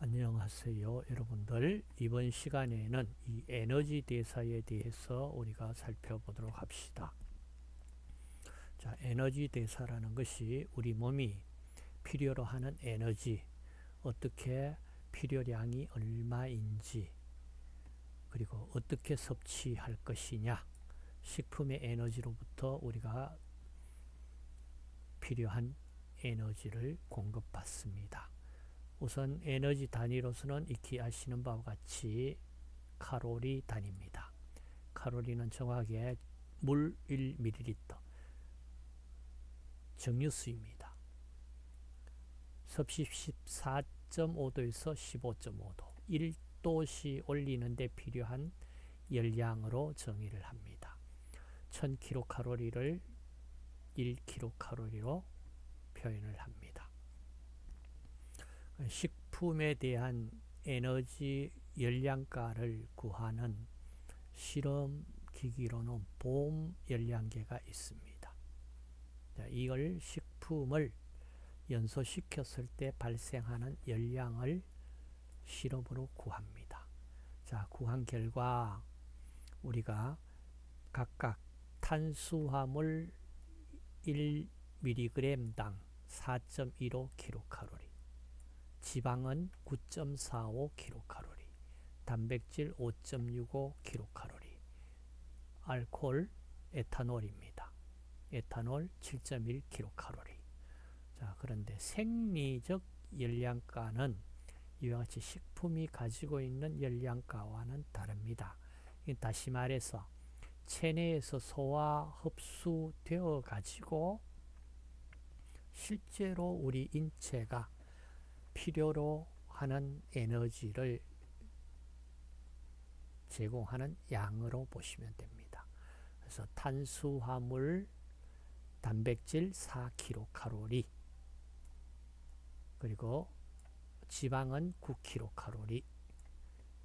안녕하세요 여러분들. 이번 시간에는 이 에너지 대사에 대해서 우리가 살펴보도록 합시다. 자 에너지 대사라는 것이 우리 몸이 필요로 하는 에너지 어떻게 필요량이 얼마인지 그리고 어떻게 섭취할 것이냐 식품의 에너지로부터 우리가 필요한 에너지를 공급받습니다 우선 에너지 단위로서는 익히 아시는 바와 같이 칼로리 단위입니다. 칼로리는 정확하게 물 1ml 정류수입니다. 섭씨 14.5도에서 15.5도 1도씨 올리는데 필요한 열량으로 정의를 합니다. 1000kcal를 1kcal로 표현을 합니다. 식품에 대한 에너지 열량가를 구하는 실험 기기로는 봄 열량계가 있습니다. 이걸 식품을 연소시켰을 때 발생하는 열량을 실험으로 구합니다. 자, 구한 결과 우리가 각각 탄수화물 1mg당 4.15kcal 지방은 9.45kcal, 단백질 5.65kcal, 알코올, 에탄올입니다. 에탄올 7.1kcal. 자, 그런데 생리적 열량가는 이와 같이 식품이 가지고 있는 열량가와는 다릅니다. 다시 말해서 체내에서 소화 흡수되어 가지고 실제로 우리 인체가 필요로 하는 에너지를 제공하는 양으로 보시면 됩니다. 그래서 탄수화물, 단백질 4kcal 그리고 지방은 9kcal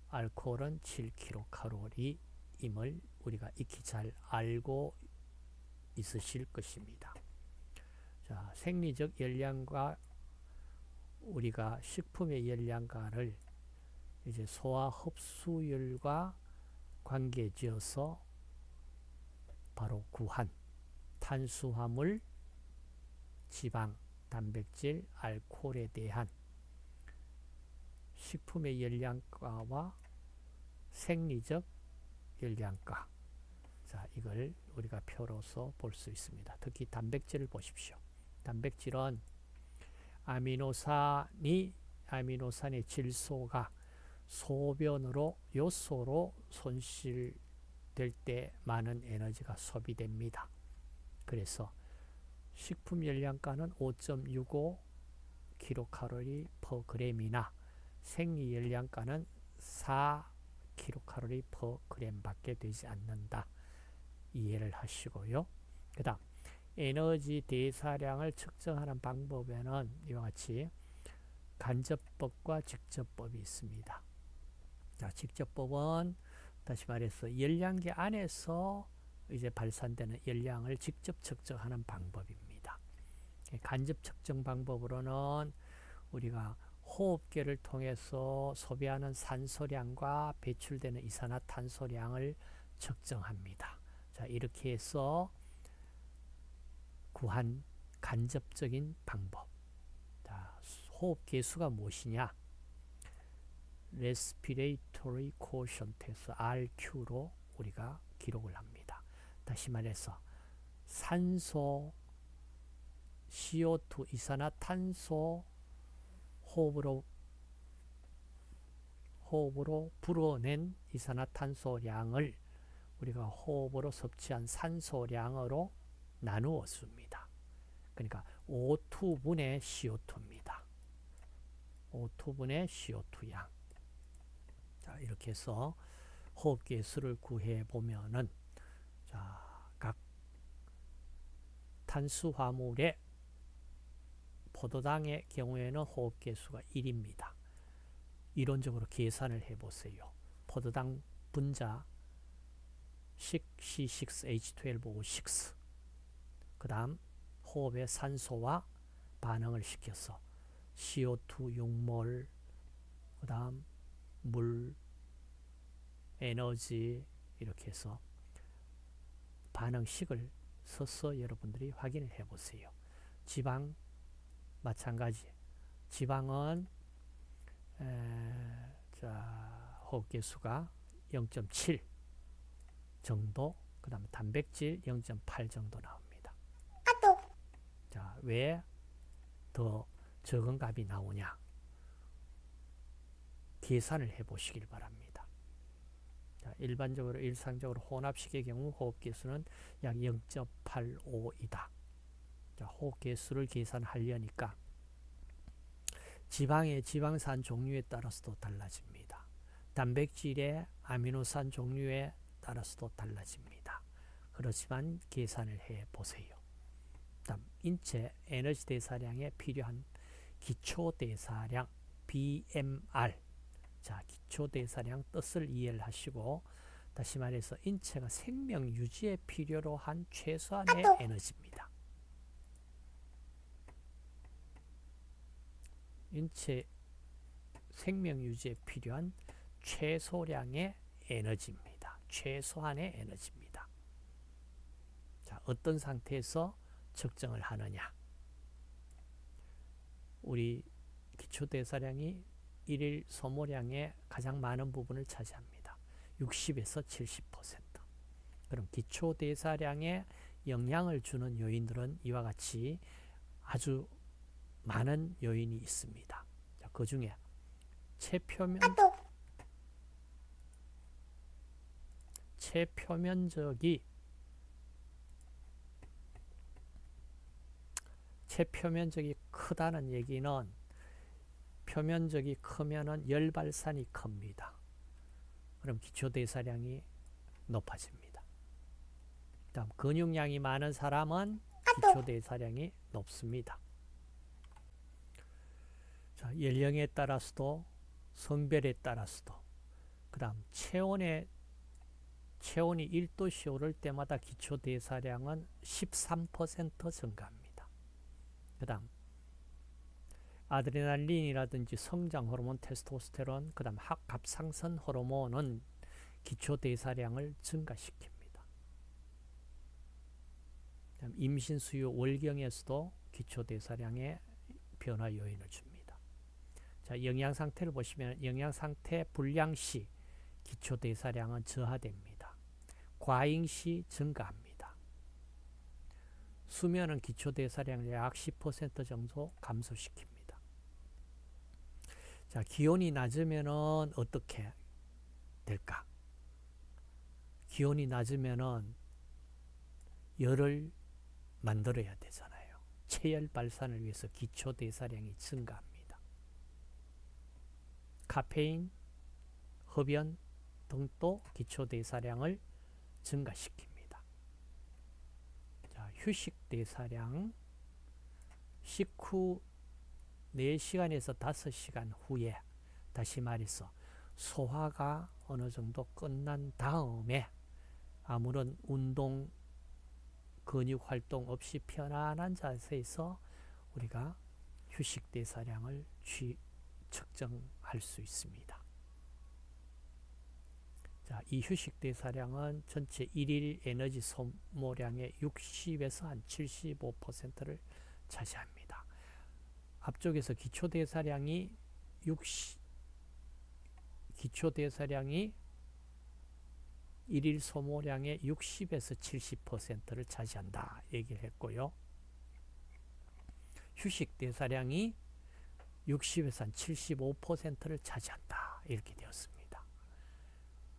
알코올은 7kcal임을 우리가 익히 잘 알고 있으실 것입니다. 자, 생리적 열량과 우리가 식품의 열량가를 이제 소화 흡수율과 관계지어서 바로 구한 탄수화물, 지방, 단백질, 알코올에 대한 식품의 열량가와 생리적 열량가 자 이걸 우리가 표로서 볼 수 있습니다. 특히 단백질을 보십시오. 단백질은 아미노산이 아미노산의 질소가 소변으로 요소로 손실될 때 많은 에너지가 소비됩니다. 그래서 식품 열량가는 5.65 kcal per g이나 생리 열량가는 4 kcal per g 밖에 되지 않는다. 이해를 하시고요. 그 다음 에너지 대사량을 측정하는 방법에는 이와 같이 간접법과 직접법이 있습니다. 자, 직접법은 다시 말해서 열량계 안에서 이제 발산되는 열량을 직접 측정하는 방법입니다. 간접 측정 방법으로는 우리가 호흡계를 통해서 소비하는 산소량과 배출되는 이산화탄소량을 측정합니다. 자, 이렇게 해서 구한 간접적인 방법. 자, 호흡 개수가 무엇이냐? Respiratory Quotient에서 RQ로 우리가 기록을 합니다. 다시 말해서 산소, CO2, 이산화탄소 호흡으로 호흡으로 불어낸 이산화탄소량을 우리가 호흡으로 섭취한 산소량으로 나누었습니다. 그러니까 O2분의 CO2입니다. O2분의 CO2 양. 자, 이렇게 해서 호흡기의 수를 구해 보면은 자, 각 탄수화물의 포도당의 경우에는 호흡기 수가 1입니다. 이론적으로 계산을 해 보세요. 포도당 분자 C6H12O6 그 다음 호흡의 산소와 반응을 시켜서 CO2 6몰 그 다음 물, 에너지 이렇게 해서 반응식을 써서 여러분들이 확인을 해 보세요. 지방 마찬가지. 지방은 에, 자, 호흡기수가 0.7 정도, 그 다음에 단백질 0.8 정도 나옵니다. 자, 왜 더 적은 값이 나오냐? 계산을 해 보시길 바랍니다. 자, 일반적으로 일상적으로 혼합식의 경우 호흡기수는 약 0.85이다. 자, 호흡기수를 계산하려니까 지방의 지방산 종류에 따라서도 달라집니다. 단백질의 아미노산 종류에 따라서도 달라집니다. 그렇지만 계산을 해 보세요. 다음 인체 에너지 대사량에 필요한 기초 대사량 BMR 자 기초 대사량 뜻을 이해를 하시고 다시 말해서 인체가 생명 유지에 필요로 한 최소한의 에너지입니다. 인체 생명 유지에 필요한 최소량의 에너지입니다. 최소한의 에너지입니다. 자, 어떤 상태에서 측정을 하느냐? 우리 기초대사량이 일일 소모량의 가장 많은 부분을 차지합니다. 60에서 70%. 그럼 기초대사량에 영향을 주는 요인들은 이와 같이 아주 많은 요인이 있습니다. 자, 그 중에 체표면 체표면적이 체표면적이 크다는 얘기는 표면적이 크면은 열발산이 큽니다. 그럼 기초대사량이 높아집니다. 다음 근육량이 많은 사람은 기초대사량이 높습니다. 자, 연령에 따라서도 성별에 따라서도 그 다음 체온에 체온이 1도씨 오를 때마다 기초대사량은 13% 증가합니다. 그 다음 아드레날린이라든지 성장 호르몬, 테스토스테론, 그 다음 합상선 호르몬은 기초 대사량을 증가시킵니다. 임신 수유 월경에서도 기초 대사량의 변화 요인을 줍니다. 자, 영양 상태를 보시면 영양 상태 불량 시 기초 대사량은 저하됩니다. 과잉 시 증가합니다. 수면은 기초 대사량을 약 10% 정도 감소시킵니다. 자, 기온이 낮으면은 어떻게 될까? 기온이 낮으면은 열을 만들어야 되잖아요. 체열 발산을 위해서 기초 대사량이 증가합니다. 카페인, 흡연 등도 기초 대사량을 증가시킵니다. 자, 휴식 대사량 식후 4시간에서 5시간 후에 다시 말해서 소화가 어느 정도 끝난 다음에 아무런 운동 근육 활동 없이 편안한 자세에서 우리가 휴식 대사량을 취, 측정할 수 있습니다. 자, 이 휴식 대 사량은 전체 일일 에너지 소모량의 60에서 한 75%를 차지합니다. 앞쪽에서 기초 대사량이 60 기초 대사량이 일일 소모량의 60에서 70%를 차지한다 얘기를 했고요. 휴식 대사량이 60에서 75%를 차지한다 이렇게 되었습니다.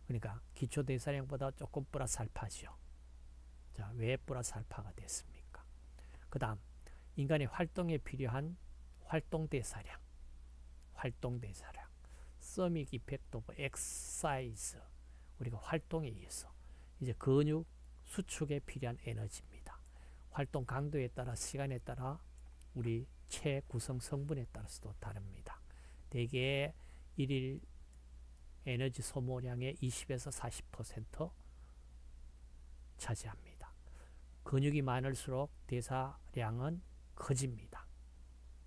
그러니까 기초 대사량보다 조금 플러스 알파죠. 자, 왜 플러스 알파가 됐습니까? 그 다음 인간의 활동에 필요한 활동 대사량, 활동 대사량, thermic effect of exercise, 우리가 활동에 의해서 이제 근육 수축에 필요한 에너지입니다. 활동 강도에 따라 시간에 따라 우리 체 구성 성분에 따라서도 다릅니다. 대개 일일 에너지 소모량의 20에서 40% 차지합니다. 근육이 많을수록 대사량은 커집니다.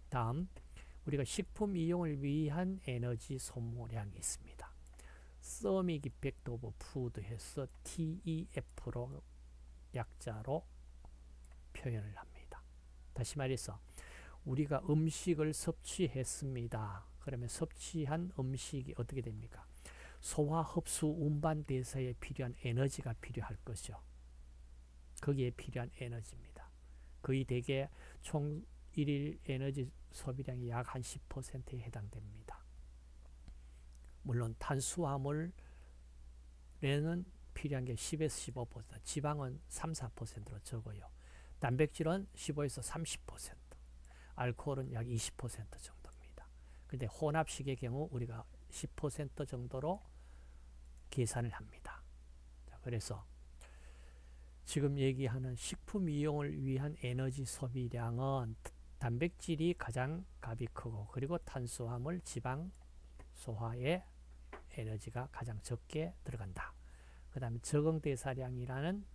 다음 우리가 식품 이용을 위한 에너지 소모량이 있습니다. thermic effect of food 해서 TEF로 약자로 표현을 합니다. 다시 말해서 우리가 음식을 섭취했습니다. 그러면 섭취한 음식이 어떻게 됩니까? 소화, 흡수, 운반, 대사에 필요한 에너지가 필요할 것이죠. 거기에 필요한 에너지입니다. 거의 대개 총 일일 에너지 소비량이 약 한 10%에 해당됩니다. 물론 탄수화물에는 필요한 게 10에서 15%, 지방은 3, 4%로 적어요. 단백질은 15에서 30%, 알코올은 약 20% 정도입니다. 근데 혼합식의 경우 우리가 10% 정도로 계산을 합니다. 그래서 지금 얘기하는 식품 이용을 위한 에너지 소비량은 단백질이 가장 값이 크고 그리고 탄수화물, 지방, 소화에 에너지가 가장 적게 들어간다. 그 다음에 적응대사량이라는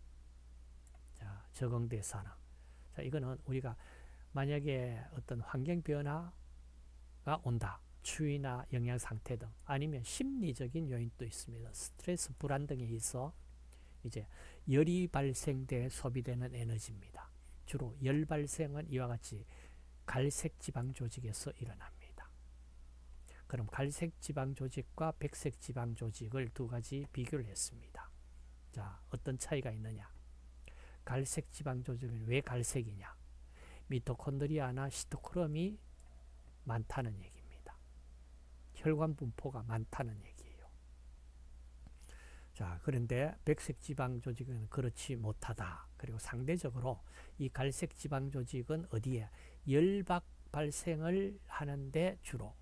자, 적응대사능. 자, 이거는 우리가 만약에 어떤 환경 변화가 온다. 추위나 영양 상태 등 아니면 심리적인 요인도 있습니다. 스트레스 불안 등에 있어 이제 열이 발생돼 소비되는 에너지입니다. 주로 열 발생은 이와 같이 갈색 지방 조직에서 일어납니다. 그럼 갈색 지방 조직과 백색 지방 조직을 두 가지 비교를 했습니다. 자, 어떤 차이가 있느냐? 갈색 지방 조직은 왜 갈색이냐? 미토콘드리아나 시토크롬이 많다는 얘기입니다. 혈관 분포가 많다는 얘기예요. 자, 그런데 백색 지방 조직은 그렇지 못하다. 그리고 상대적으로 이 갈색 지방 조직은 어디에 열박 발생을 하는데 주로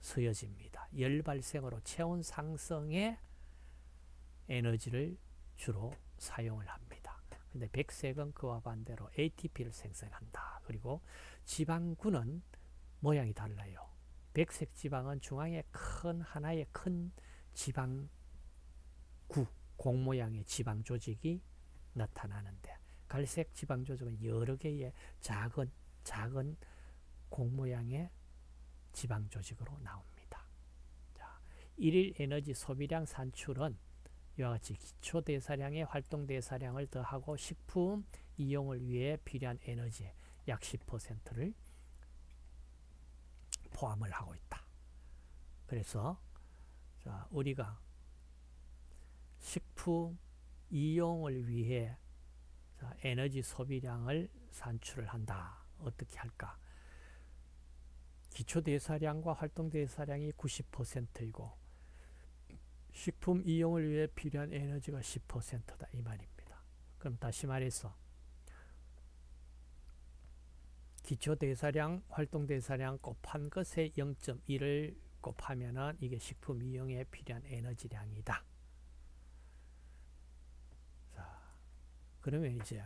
쓰여집니다. 열 발생으로 체온 상승에 에너지를 주로 사용을 합니다. 근데 백색은 그와 반대로 ATP를 생성한다. 그리고 지방군은 모양이 달라요. 백색 지방은 중앙에 큰 하나의 큰 지방구, 공 모양의 지방 조직이 나타나는데 갈색 지방 조직은 여러 개의 작은 작은 공 모양의 지방 조직으로 나옵니다. 자, 일일 에너지 소비량 산출은 이와 같이 기초 대사량의 활동 대사량을 더하고 식품 이용을 위해 필요한 에너지 약 10%를 포함을 하고 있다. 그래서 자, 우리가 식품 이용을 위해 자, 에너지 소비량을 산출을 한다. 어떻게 할까? 기초대사량과 활동대사량이 90%이고 식품 이용을 위해 필요한 에너지가 10%다 이 말입니다. 그럼 다시 말해서 기초대사량, 활동대사량 곱한 것의 0.1을 곱하면 이게 식품 이용에 필요한 에너지량이다. 자, 그러면 이제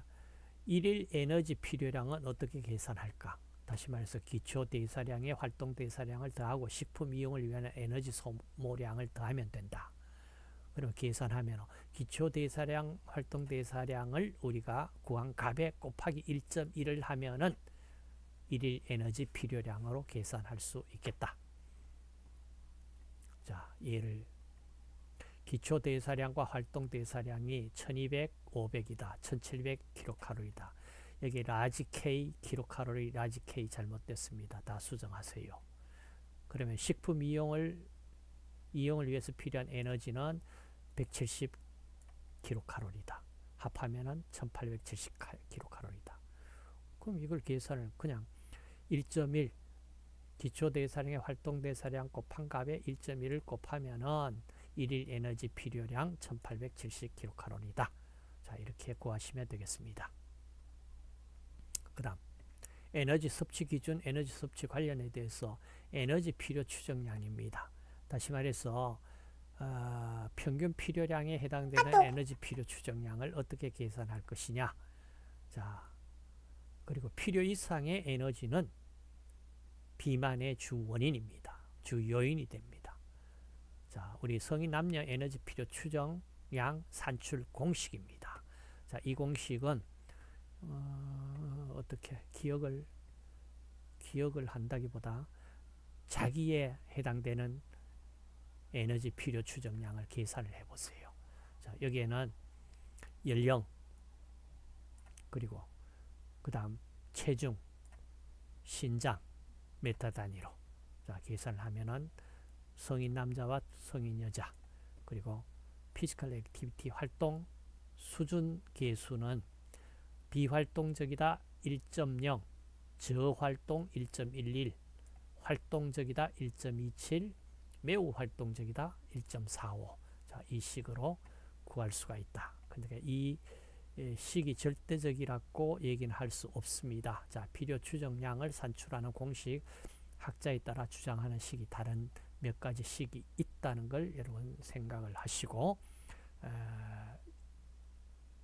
일일 에너지 필요량은 어떻게 계산할까? 다시 말해서 기초 대사량의 활동 대사량을 더하고 식품 이용을 위한 에너지 소모량을 더하면 된다. 그럼 계산하면 기초 대사량, 활동 대사량을 우리가 구한 값에 곱하기 1.1을 하면은 일일 에너지 필요량으로 계산할 수 있겠다. 자, 예를 기초 대사량과 활동 대사량이 1200, 500이다. 1700kcal이다. 여기 large K 킬로칼로리 large K 잘못됐습니다. 다 수정하세요. 그러면 식품 이용을 이용을 위해서 필요한 에너지는 170kcal이다. 합하면은 1870kcal이다. 그럼 이걸 계산을 그냥 1.1 기초 대사량의 활동 대사량 곱한 값에 1.1을 곱하면은 일일 에너지 필요량 1870kcal이다. 자, 이렇게 구하시면 되겠습니다. 그 다음 에너지 섭취 기준, 에너지 섭취 관련에 대해서 에너지 필요 추정량입니다. 다시 말해서 어, 평균 필요량에 해당되는 에너지 필요 추정량을 어떻게 계산할 것이냐 자 그리고 필요 이상의 에너지는 비만의 주 원인입니다. 주 요인이 됩니다. 자, 우리 성인 남녀 에너지 필요 추정량 산출 공식입니다. 자, 이 공식은 어, 어떻게 기억을 기억을 한다기보다 자기에 해당되는 에너지 필요 추정량을 계산을 해보세요. 자, 여기에는 연령 그리고 그 다음 체중, 신장, 메타 단위로 자, 계산을 하면은 성인 남자와 성인 여자 그리고 physical activity 활동 수준 계수는 비활동적이다 1.0 저활동 1.11 활동적이다 1.27 매우 활동적이다 1.45 자, 이 식으로 구할 수가 있다. 그러니까 이 식이 절대적이라고 얘기는 할 수 없습니다. 자, 필요 추정량을 산출하는 공식 학자에 따라 주장하는 식이 다른 몇 가지 식이 있다는 걸 여러분 생각을 하시고 어,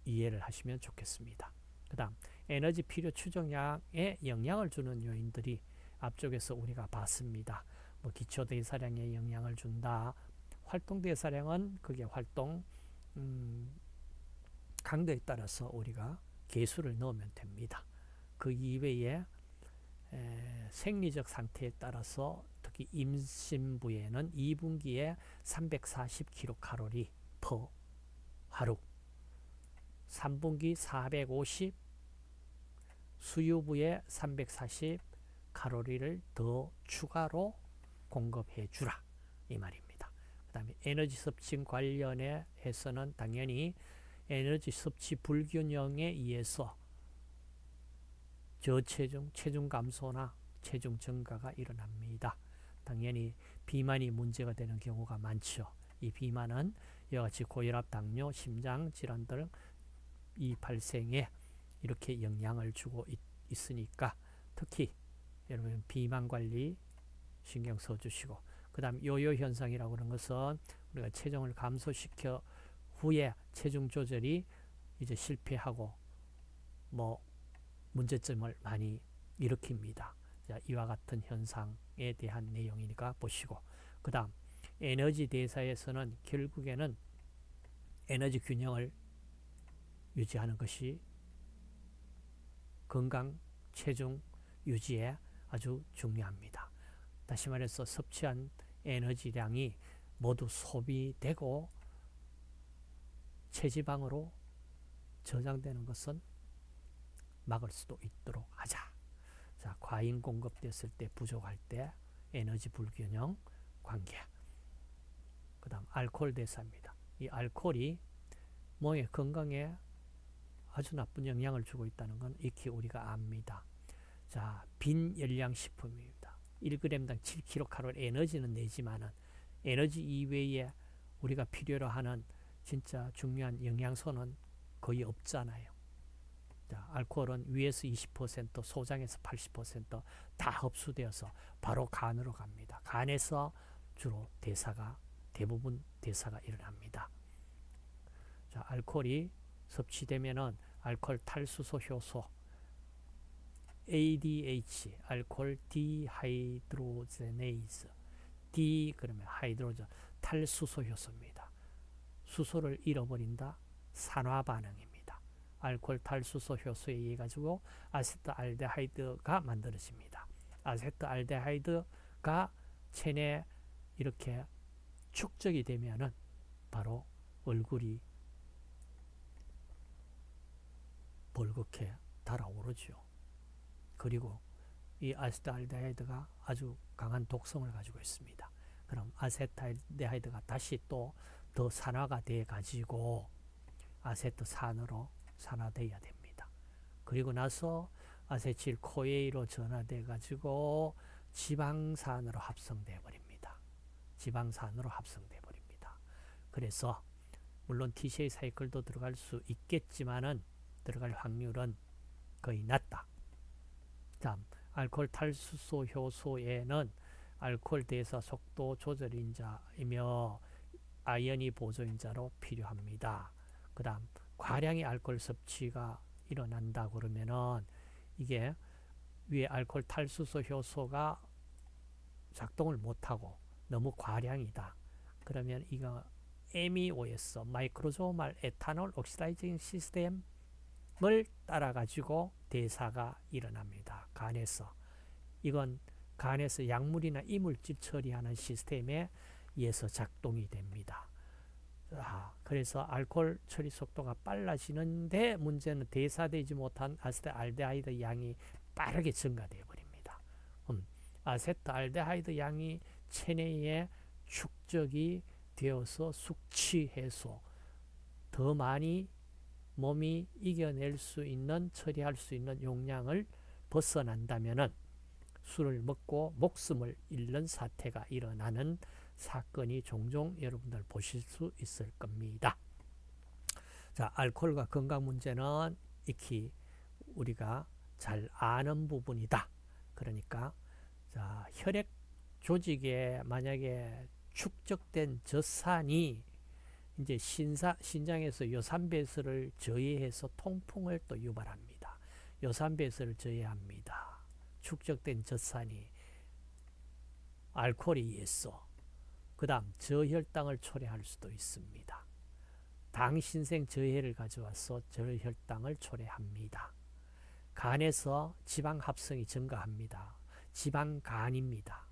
이해를 하시면 좋겠습니다. 그 다음 에너지 필요 추정량에 영향을 주는 요인들이 앞쪽에서 우리가 봤습니다. 뭐 기초 대사량에 영향을 준다. 활동 대사량은 그게 활동 음, 강도에 따라서 우리가 개수를 넣으면 됩니다. 그 이외에 에, 생리적 상태에 따라서 특히 임신부에는 2분기에 340kcal per 하루 3분기 450 수유부에 340 칼로리를 더 추가로 공급해 주라 이 말입니다. 그 다음에 에너지 섭취 관련해 해서는 당연히 에너지 섭취 불균형에 의해서 저체중, 체중 감소나 체중 증가가 일어납니다. 당연히 비만이 문제가 되는 경우가 많죠. 이 비만은 이와 같이 고혈압, 당뇨, 심장 질환 등 이 발생에 이렇게 영향을 주고 있, 있으니까 특히 여러분 비만 관리 신경 써주시고 그 다음 요요 현상이라고 하는 것은 우리가 체중을 감소시켜 후에 체중 조절이 이제 실패하고 뭐 문제점을 많이 일으킵니다. 자, 이와 같은 현상에 대한 내용이니까 보시고 그 다음 에너지 대사에서는 결국에는 에너지 균형을 유지하는 것이 건강 체중 유지에 아주 중요합니다. 다시 말해서 섭취한 에너지량이 모두 소비되고 체지방으로 저장되는 것은 막을 수도 있도록 하자. 자, 과잉 공급됐을 때 부족할 때 에너지 불균형 관계. 그 다음 알코올 대사입니다. 이 알코올이 몸의 건강에 아주 나쁜 영향을 주고 있다는 건 익히 우리가 압니다. 자, 빈 열량 식품입니다. 1g당 7kcal 에너지는 내지만은 에너지 이외에 우리가 필요로 하는 진짜 중요한 영양소는 거의 없잖아요. 자, 알코올은 위에서 20%, 소장에서 80%다 흡수되어서 바로 간으로 갑니다. 간에서 주로 대사가 대부분 대사가 일어납니다. 자, 알코올이 섭취되면은 알코올 탈수소 효소 ADH alcohol dehydrogenase D 그러면 hydrogen 탈수소 효소입니다. 수소를 잃어버린다 산화 반응입니다. 알코올 탈수소 효소에 의해 가지고 아세트알데하이드가 만들어집니다. 아세트알데하이드가 체내 이렇게 축적이 되면은 바로 얼굴이 벌겋게 달아오르죠. 그리고 이 아세트알데하이드가 아주 강한 독성을 가지고 있습니다. 그럼 아세트알데하이드가 다시 또 더 산화가 돼 가지고 아세트산으로 산화되어야 됩니다. 그리고 나서 아세틸 코에이로 전화돼 가지고 지방산으로 합성돼 버립니다. 지방산으로 합성돼 버립니다. 그래서 물론 TCA 사이클도 들어갈 수 있겠지만은 들어갈 확률은 거의 낮다. 다음 알코올 탈수소 효소에는 알코올 대사 속도 조절 인자이며 아연이 보조인자로 필요합니다. 그 다음 과량의 알코올 섭취가 일어난다 그러면은 이게 위에 알코올 탈수소 효소가 작동을 못하고 너무 과량이다. 그러면 이거 MEOS 마이크로조말 에탄올 옥시다이징 시스템 을 따라 가지고 대사가 일어납니다. 간에서. 이건 간에서 약물이나 이물질 처리하는 시스템에 의해서 작동이 됩니다. 아, 그래서 알코올 처리 속도가 빨라지는데 문제는 대사되지 못한 아세트알데하이드 양이 빠르게 증가되어 버립니다. 음, 아세트알데하이드 양이 체내에 축적이 되어서 숙취 해소 더 많이 몸이 이겨낼 수 있는 처리할 수 있는 용량을 벗어난다면은 술을 먹고 목숨을 잃는 사태가 일어나는 사건이 종종 여러분들 보실 수 있을 겁니다. 자, 알코올과 건강 문제는 익히 우리가 잘 아는 부분이다. 그러니까 자, 혈액 조직에 만약에 축적된 젖산이 이제 신사, 신장에서 요산배설을 저해해서 통풍을 또 유발합니다. 요산배설을 저해합니다. 축적된 젖산이 알코올에 의해서 그 다음 저혈당을 초래할 수도 있습니다. 당신생 저해를 가져와서 저혈당을 초래합니다. 간에서 지방 합성이 증가합니다. 지방간입니다.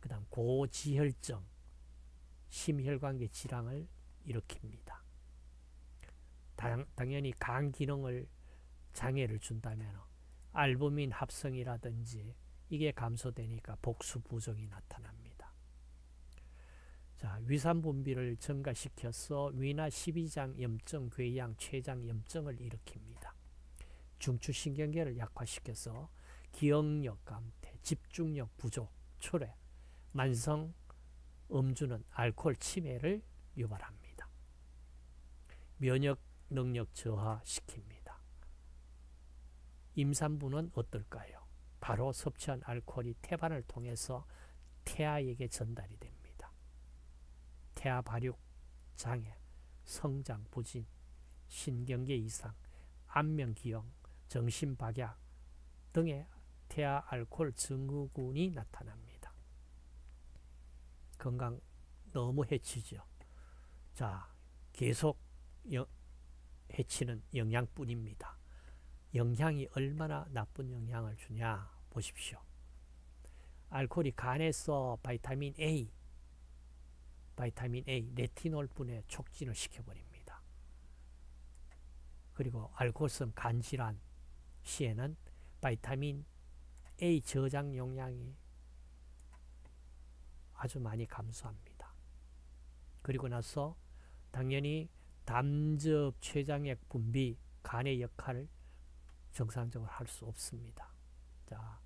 그 다음 고지혈증, 심혈관계 질환을 일으킵니다. 당, 당연히 간 기능을 장애를 준다면 알부민 합성이라든지 이게 감소되니까 복수 부종이 나타납니다. 자, 위산 분비를 증가시켜서 위나 십이장 염증, 궤양, 췌장 염증을 일으킵니다. 중추신경계를 약화시켜서 기억력 감퇴, 집중력 부족, 초래, 만성 음주는 알코올 치매를 유발합니다. 면역 능력 저하시킵니다. 임산부는 어떨까요? 바로 섭취한 알코올이 태반을 통해서 태아에게 전달이 됩니다. 태아 발육 장애, 성장 부진, 신경계 이상, 안면 기형, 정신 박약 등의 태아 알코올 증후군이 나타납니다. 건강 너무 해치죠. 자, 계속 여, 해치는 영향뿐입니다. 영향이 얼마나 나쁜 영향을 주냐 보십시오. 알코올이 간에서 vitamin A, vitamin A, 레티놀 분해 촉진을 시켜버립니다. 그리고 알코올성 간질환 시에는 바이타민 A 저장 용량이 아주 많이 감소합니다. 그리고 나서 당연히 담즙 췌장액 분비 간의 역할을 정상적으로 할 수 없습니다. 자,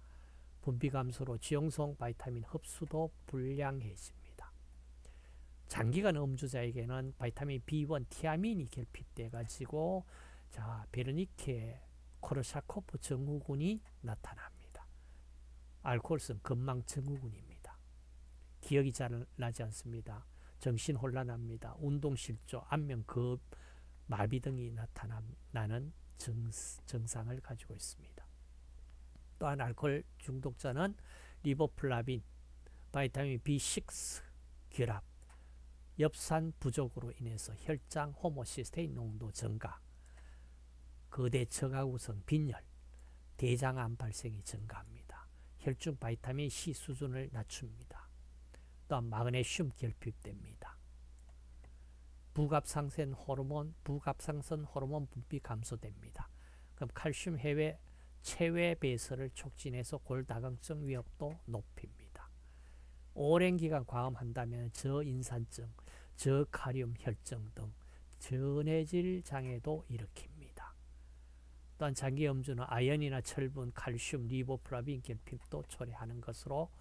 분비 감소로 지용성 바이타민 흡수도 불량해집니다. 장기간 음주자에게는 바이타민 B1 티아민이 결핍돼 가지고 자, 베르니케 코르샤코프 증후군이 나타납니다. 알코올성 건망 증후군입니다. 기억이 잘 나지 않습니다. 정신 혼란합니다. 운동 실조, 안면 급, 마비 등이 나타나는 정, 증상을 가지고 있습니다. 또한 알코올 중독자는 리보플라빈, vitamin B6, 결핍, 엽산 부족으로 인해서 혈장 호모시스테인 농도 증가, 거대 처가구성 빈혈, 대장암 발생이 증가합니다. 혈중 바이타민 C 수준을 낮춥니다. 또한 마그네슘 결핍됩니다. 부갑상선 호르몬, 부갑상선 호르몬 분비 감소됩니다. 그럼 칼슘 해외 체외 배설을 촉진해서 골다공증 위협도 높입니다. 오랜 기간 과음한다면 저인산증, 저카륨 혈증 등 전해질 장애도 일으킵니다. 또한 장기 음주는 아연이나 철분, 칼슘, 리보플라빈 결핍도 초래하는 것으로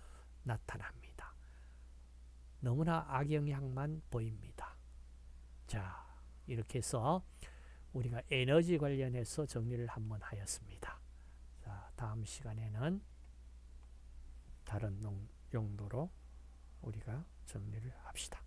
나타납니다. 너무나 악영향만 보입니다. 자, 이렇게 해서 우리가 에너지 관련해서 정리를 한번 하였습니다. 자, 다음 시간에는 다른 용도로 우리가 정리를 합시다.